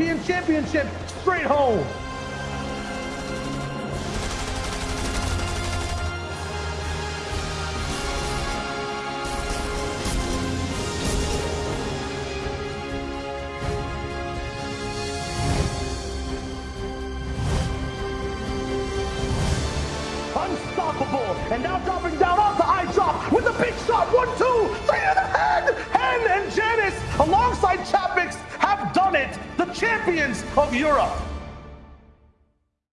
European Championship straight home. Unstoppable, and now dropping down onto I drop champions of Europe.